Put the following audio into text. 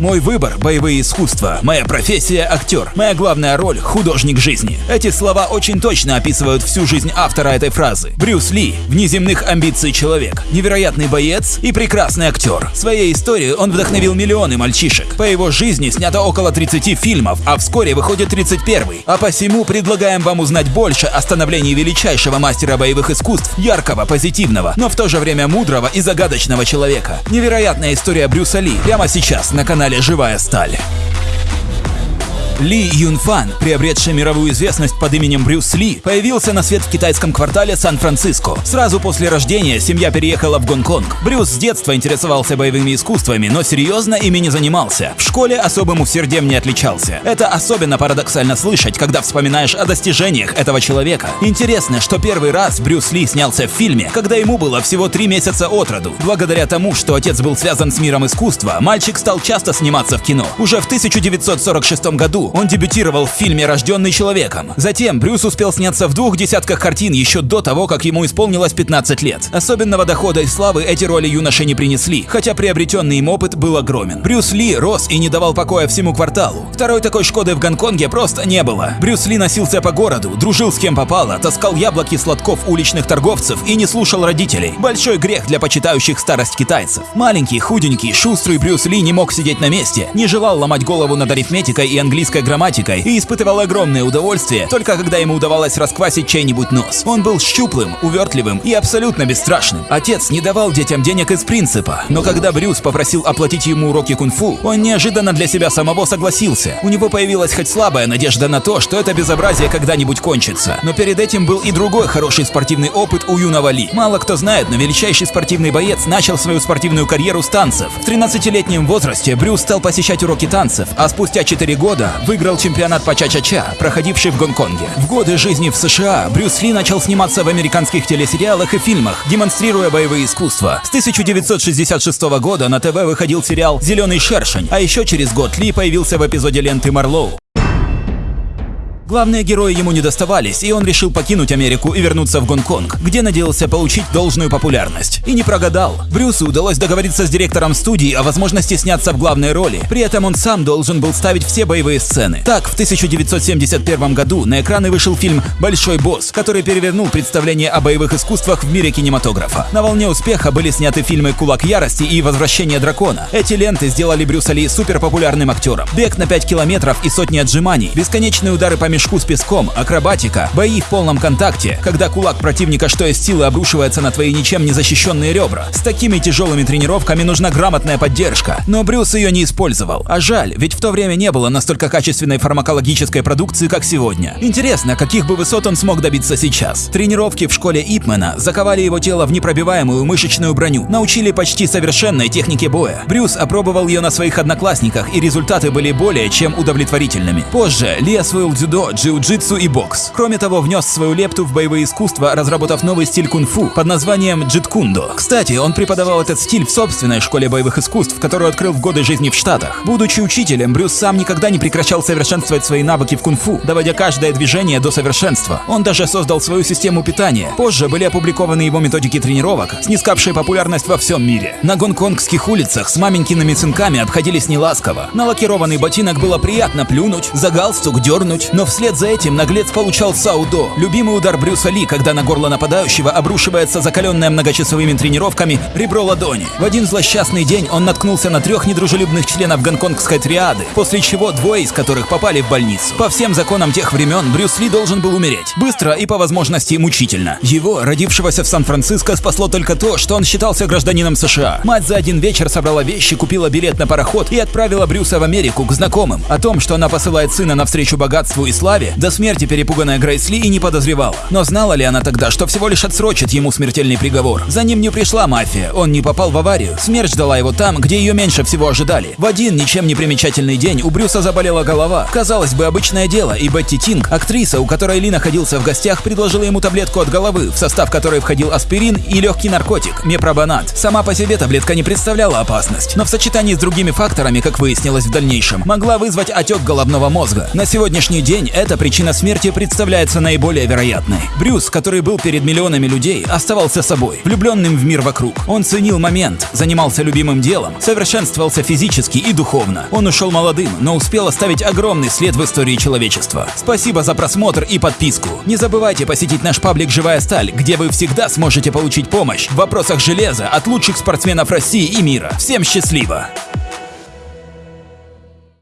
Мой выбор – боевые искусства. Моя профессия – актер. Моя главная роль – художник жизни. Эти слова очень точно описывают всю жизнь автора этой фразы. Брюс Ли – внеземных амбиций человек, невероятный боец и прекрасный актер. Своей историей он вдохновил миллионы мальчишек. По его жизни снято около 30 фильмов, а вскоре выходит 31 -й. А посему предлагаем вам узнать больше о становлении величайшего мастера боевых искусств, яркого, позитивного, но в то же время мудрого и загадочного человека. Невероятная история Брюса Ли прямо сейчас на канале «Живая сталь». Ли Юнфан, приобретший мировую известность под именем Брюс Ли, появился на свет в китайском квартале Сан-Франциско. Сразу после рождения семья переехала в Гонконг. Брюс с детства интересовался боевыми искусствами, но серьезно ими не занимался. В школе особым усердием не отличался. Это особенно парадоксально слышать, когда вспоминаешь о достижениях этого человека. Интересно, что первый раз Брюс Ли снялся в фильме, когда ему было всего три месяца от роду. Благодаря тому, что отец был связан с миром искусства, мальчик стал часто сниматься в кино. Уже в 1946 году он дебютировал в фильме «Рожденный человеком». Затем Брюс успел сняться в двух десятках картин еще до того, как ему исполнилось 15 лет. Особенного дохода и славы эти роли юноше не принесли, хотя приобретенный им опыт был огромен. Брюс Ли рос и не давал покоя всему кварталу. Второй такой Шкоды в Гонконге просто не было. Брюс Ли носился по городу, дружил с кем попало, таскал яблоки сладков уличных торговцев и не слушал родителей. Большой грех для почитающих старость китайцев. Маленький, худенький, шустрый Брюс Ли не мог сидеть на месте, не желал ломать голову над арифметикой и английской английской грамматикой и испытывал огромное удовольствие только когда ему удавалось расквасить чей-нибудь нос. Он был щуплым, увертливым и абсолютно бесстрашным. Отец не давал детям денег из принципа, но когда Брюс попросил оплатить ему уроки кунг-фу, он неожиданно для себя самого согласился. У него появилась хоть слабая надежда на то, что это безобразие когда-нибудь кончится. Но перед этим был и другой хороший спортивный опыт у юного Ли. Мало кто знает, но величайший спортивный боец начал свою спортивную карьеру с танцев. В 13-летнем возрасте Брюс стал посещать уроки танцев, а спустя 4 года выиграл чемпионат по ча-ча-ча, проходивший в Гонконге. В годы жизни в США Брюс Ли начал сниматься в американских телесериалах и фильмах, демонстрируя боевые искусства. С 1966 года на ТВ выходил сериал «Зеленый шершень», а еще через год Ли появился в эпизоде ленты Марлоу. Главные герои ему не доставались, и он решил покинуть Америку и вернуться в Гонконг, где надеялся получить должную популярность. И не прогадал. Брюсу удалось договориться с директором студии о возможности сняться в главной роли. При этом он сам должен был ставить все боевые сцены. Так, в 1971 году на экраны вышел фильм «Большой босс», который перевернул представление о боевых искусствах в мире кинематографа. На волне успеха были сняты фильмы «Кулак ярости» и «Возвращение дракона». Эти ленты сделали Брюса Ли суперпопулярным актером. Бег на 5 километров и сотни отжиманий, бесконечные удары по мешку с песком, акробатика, бои в полном контакте, когда кулак противника что из силы обрушивается на твои ничем не защищенные ребра. С такими тяжелыми тренировками нужна грамотная поддержка, но Брюс ее не использовал. А жаль, ведь в то время не было настолько качественной фармакологической продукции, как сегодня. Интересно, каких бы высот он смог добиться сейчас. Тренировки в школе Ипмена заковали его тело в непробиваемую мышечную броню, научили почти совершенной технике боя. Брюс опробовал ее на своих одноклассниках, и результаты были более чем удовлетворительными. Позже Ли освоил дзюдо, джиу-джитсу и бокс. Кроме того, внес свою лепту в боевые искусства, разработав новый стиль кунг-фу под названием джиткундо. Кстати, он преподавал этот стиль в собственной школе боевых искусств, которую открыл в годы жизни в Штатах. Будучи учителем, Брюс сам никогда не прекращал совершенствовать свои навыки в кунг-фу, доводя каждое движение до совершенства. Он даже создал свою систему питания. Позже были опубликованы его методики тренировок, снискавшие популярность во всем мире. На гонконгских улицах с маменькиными сынками обходились неласково. На лакированный ботинок было приятно плюнуть, за галстук дернуть, но в Вслед за этим наглец получал саудо, любимый удар Брюса Ли, когда на горло нападающего обрушивается закаленное многочасовыми тренировками ребро ладони. В один злосчастный день он наткнулся на трех недружелюбных членов гонконгской триады, после чего двое из которых попали в больницу. По всем законам тех времен Брюс Ли должен был умереть. Быстро и по возможности мучительно. Его, родившегося в Сан-Франциско, спасло только то, что он считался гражданином США. Мать за один вечер собрала вещи, купила билет на пароход и отправила Брюса в Америку к знакомым. О том, что она посылает сына навстречу богатству и славе, до смерти перепуганная Грейс Ли и не подозревала. Но знала ли она тогда, что всего лишь отсрочит ему смертельный приговор? За ним не пришла мафия, он не попал в аварию. Смерть ждала его там, где ее меньше всего ожидали. В один ничем не примечательный день у Брюса заболела голова. Казалось бы, обычное дело, и Бетти Тинг, актриса, у которой Ли находился в гостях, предложила ему таблетку от головы, в состав которой входил аспирин и легкий наркотик – мепробанат. Сама по себе таблетка не представляла опасность, но в сочетании с другими факторами, как выяснилось в дальнейшем, могла вызвать отек головного мозга. На сегодняшний день эта причина смерти представляется наиболее вероятной. Брюс, который был перед миллионами людей, оставался собой, влюбленным в мир вокруг. Он ценил момент, занимался любимым делом, совершенствовался физически и духовно. Он ушел молодым, но успел оставить огромный след в истории человечества. Спасибо за просмотр и подписку. Не забывайте посетить наш паблик «Живая сталь», где вы всегда сможете получить помощь в вопросах железа от лучших спортсменов России и мира. Всем счастливо!